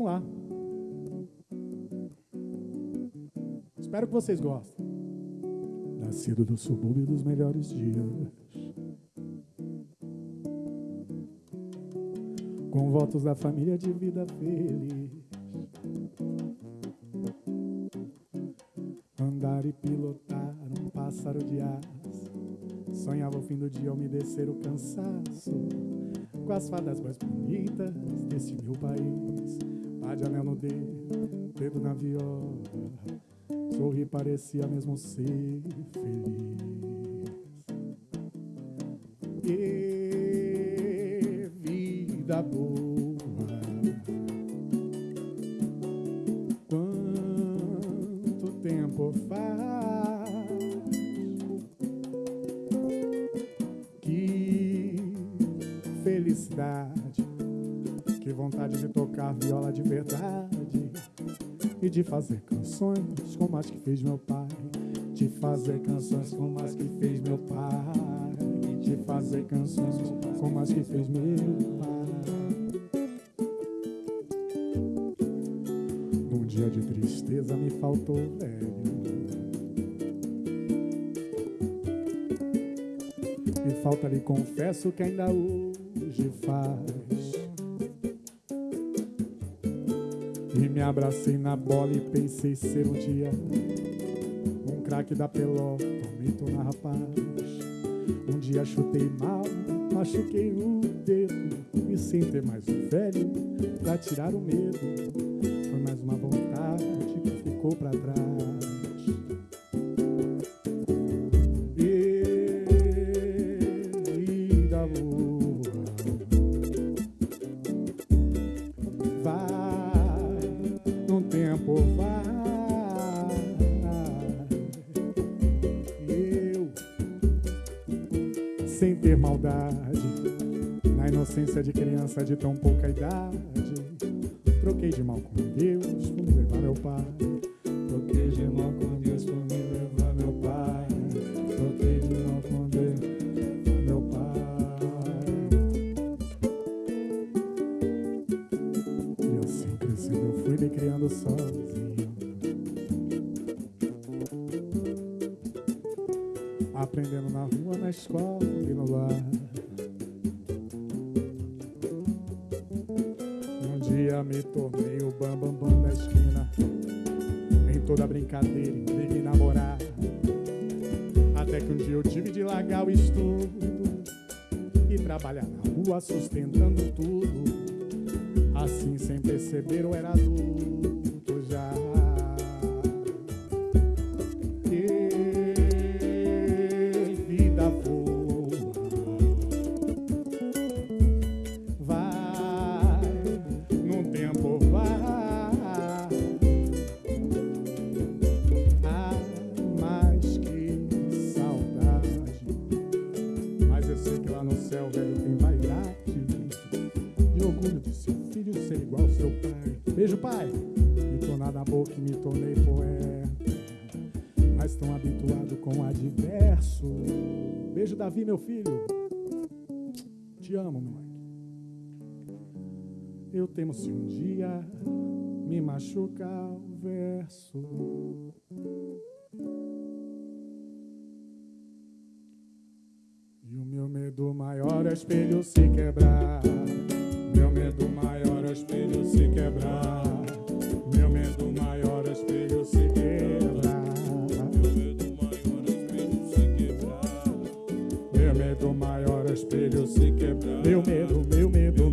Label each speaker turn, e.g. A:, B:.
A: Vamos lá. Espero que vocês gostem. Nascido do subúrbio dos melhores dias. Com votos da família de vida feliz. Andar e pilotar um pássaro de asa. Sonhava o fim do dia umedecer o cansaço. Com as fadas mais bonitas desse meu país. Dedo, dedo na viola. Sorri parecia mesmo ser feliz. E vida boa. Quanto tempo faz que felicidade, que vontade de tocar viola de verdade e de fazer canções como as que fez meu pai. De fazer canções como as que fez meu pai. De fazer canções como as que fez meu pai. Num dia de tristeza me faltou velho. E falta lhe confesso que ainda hoje faz. E me abracei na bola e pensei ser um dia um craque da pelota, aumento na rapaz. Um dia chutei mal, machuquei o dedo e sem ter mais um velho pra tirar o medo. Foi mais uma vontade que ficou pra trás. Vida boa sem ter maldade, na inocência de criança de tão pouca idade, troquei de mal com Deus por me levar meu pai. Troquei de mal com Deus por me levar meu pai. Troquei de mal com Deus, meu pai. E assim crescendo eu fui me criando sozinho. Aprendendo na rua, na escola e no lar. Um dia me tornei o bambambam bam, bam da esquina. Em toda brincadeira, e namorar. Até que um dia eu tive de largar o estudo e trabalhar na rua sustentando tudo. Assim, sem perceber, eu era adulto orgulho de seu filho ser igual ao seu pai. Beijo, pai. Me tornar na boca e me tornei poeta. Mas tão habituado com o adverso. Beijo, Davi, meu filho. Te amo, moleque. Eu temo se um dia me machucar o verso. E o meu medo maior é o espelho se quebrar. Meu medo maior é o espelho se quebrar. Meu medo maior é o espelho se quebrar. Meu medo maior
B: é o espelho se quebrar.
A: Meu medo maior é o espelho se quebrar. Meu medo, meu medo.